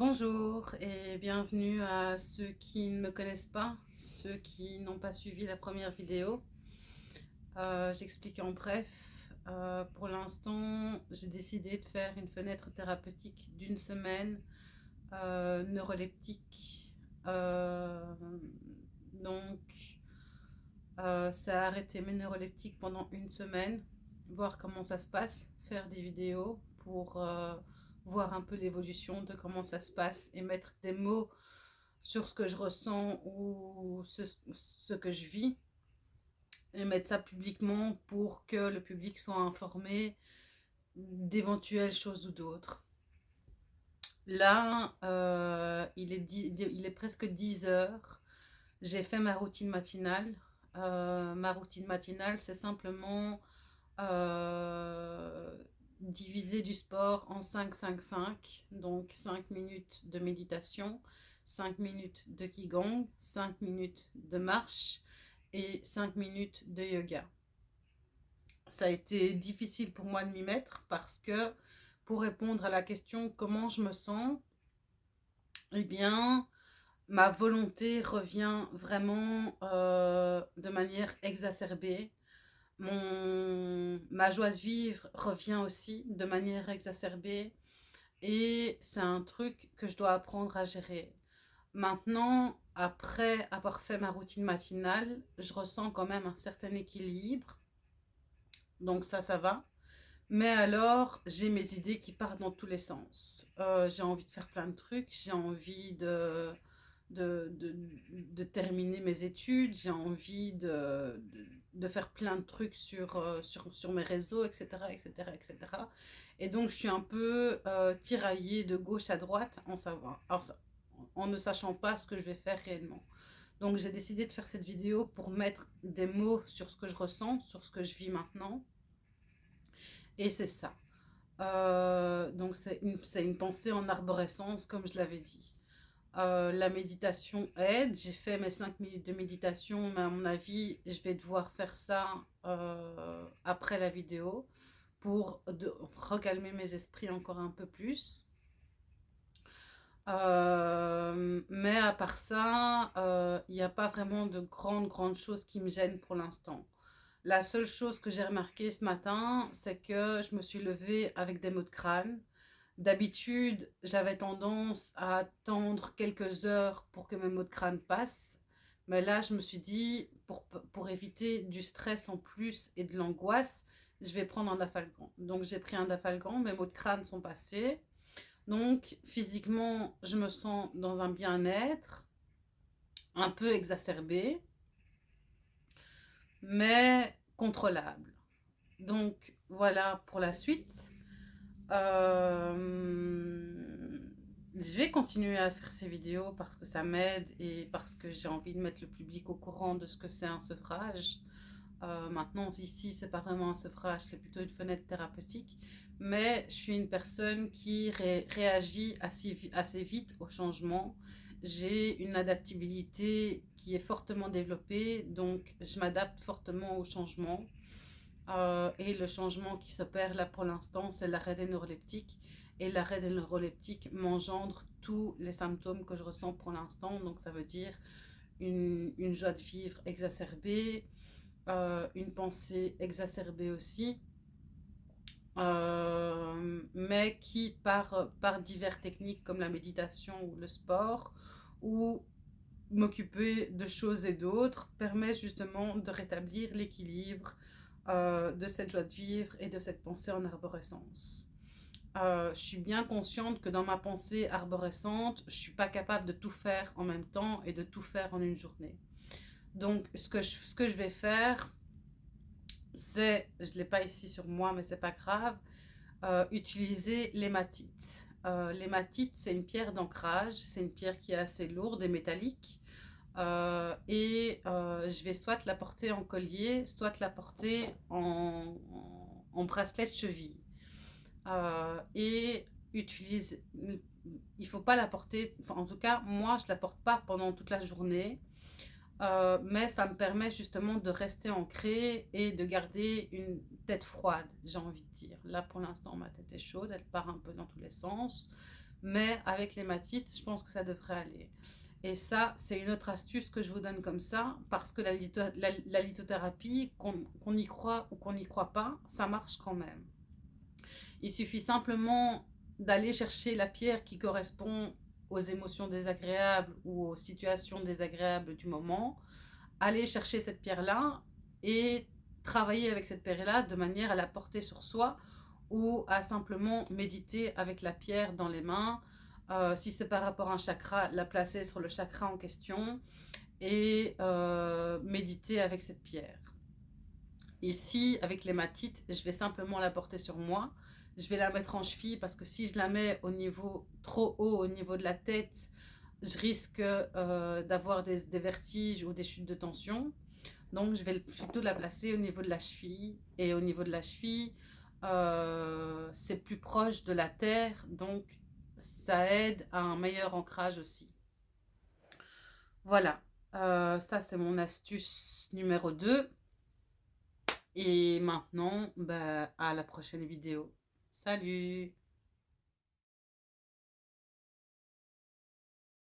Bonjour et bienvenue à ceux qui ne me connaissent pas, ceux qui n'ont pas suivi la première vidéo. Euh, j'explique en bref. Euh, pour l'instant, j'ai décidé de faire une fenêtre thérapeutique d'une semaine euh, neuroleptique. donc, ça a arrêté mes neuroleptiques pendant une semaine, voir comment ça se passe, faire des vidéos pour voir un peu l'évolution de comment ça se passe et mettre des mots sur ce que je ressens ou ce, que je vis et mettre ça publiquement pour que le public soit informé d'éventuelles choses ou d'autres. Là, euh, il, est presque 10 heures. J'ai fait ma routine matinale. Euh, ma routine matinale, c'est simplement euh, diviser du sport en 5-5-5, donc 5 minutes de méditation, 5 minutes de Qigong, 5 minutes de marche et 5 minutes de yoga. Ça a été difficile pour moi de m'y mettre parce que pour répondre à la question comment je me sens, eh bien, ma volonté revient vraiment euh, de manière exacerbée mon, ma joie de vivre revient aussi de manière exacerbée et c'est un truc que je dois apprendre à gérer. Maintenant, après avoir fait ma routine matinale, je ressens quand même un certain équilibre. Donc ça, ça va. Mais alors, j'ai mes idées qui partent dans tous les sens. Euh, j'ai envie de faire plein de trucs. J'ai envie de, de, de, terminer mes études. J'ai envie de, de faire plein de trucs sur, euh, sur, sur, mes réseaux, etc., etc., etc. Et donc, je suis un peu euh, tiraillée de gauche à droite en, savoir, en, ne sachant pas ce que je vais faire réellement. Donc, j'ai décidé de faire cette vidéo pour mettre des mots sur ce que je ressens, sur ce que je vis maintenant. Et c'est ça. Euh, donc, c'est une pensée en arborescence, comme je l'avais dit. Euh, la méditation aide. J'ai fait mes 5 minutes de méditation, mais à mon avis, je vais devoir faire ça euh, après la vidéo pour de, recalmer mes esprits encore un peu plus. Euh, mais à part ça, il n'y a pas vraiment de grandes, grandes choses qui me gênent pour l'instant. La seule chose que j'ai remarqué ce matin, c'est que je me suis levée avec des maux de crâne. D'habitude, j'avais tendance à attendre quelques heures pour que mes maux de crâne passent. Mais là, je me suis dit, pour, pour éviter du stress en plus et de l'angoisse, je vais prendre un dafalgan. Donc, j'ai pris un dafalgan, mes maux de crâne sont passés. Donc, physiquement, je me sens dans un bien-être, un peu exacerbé, mais contrôlable. Donc, voilà pour la suite. Euh, je vais continuer à faire ces vidéos parce que ça m'aide et parce que j'ai envie de mettre le public au courant de ce que c'est un sevrage. Euh, maintenant, ici, c'est pas vraiment un sevrage, c'est plutôt une fenêtre thérapeutique. Mais je suis une personne qui réagit assez, assez vite au changement. J'ai une adaptabilité qui est fortement développée, donc je m'adapte fortement au changement. Euh, et le changement qui s'opère là pour l'instant, c'est l'arrêt des neuroleptiques. Et l'arrêt des neuroleptiques m'engendre tous les symptômes que je ressens pour l'instant. Donc ça veut dire une, joie de vivre exacerbée, euh, une pensée exacerbée aussi. Euh, mais qui par, par divers techniques comme la méditation ou le sport ou m'occuper de choses et d'autres permet justement de rétablir l'équilibre, euh, de cette joie de vivre et de cette pensée en arborescence. Euh, je suis bien consciente que dans ma pensée arborescente, je ne suis pas capable de tout faire en même temps et de tout faire en une journée. Donc, ce que je, ce que je vais faire, c'est, je ne l'ai pas ici sur moi, mais c'est pas grave, euh, utiliser l'hématite. l'hématite, c'est une pierre d'ancrage, c'est une pierre qui est assez lourde et métallique. Euh, et euh, je vais soit la porter en collier, soit la porter en, bracelet de cheville. Euh, et utilise, il faut pas la porter, en tout cas moi je la porte pas pendant toute la journée, mais ça me permet justement de rester ancré et de garder une tête froide, j'ai envie de dire. Là pour l'instant ma tête est chaude, elle part un peu dans tous les sens, Mais avec l'hématite, je pense que ça devrait aller. Et ça, c'est une autre astuce que je vous donne comme ça, parce que la, lithothérapie, qu'on y croit ou qu'on n'y croit pas, ça marche quand même. Il suffit simplement d'aller chercher la pierre qui correspond aux émotions désagréables ou aux situations désagréables du moment, aller chercher cette pierre-là et travailler avec cette pierre-là de manière à la porter sur soi ou à simplement méditer avec la pierre dans les mains. Euh, si c'est par rapport à un chakra, la placer sur le chakra en question et euh, méditer avec cette pierre. Ici, avec l'hématite, je vais simplement la porter sur moi. Je vais la mettre en cheville parce que si je la mets au niveau trop haut, au niveau de la tête, je risque euh, d'avoir des, vertiges ou des chutes de tension. Donc, je vais plutôt la placer au niveau de la cheville. Et au niveau de la cheville, c'est plus proche de la terre. Donc, ça aide à un meilleur ancrage aussi. Voilà. Euh, ça, c'est mon astuce numéro 2. Et maintenant, bah, à la prochaine vidéo. Salut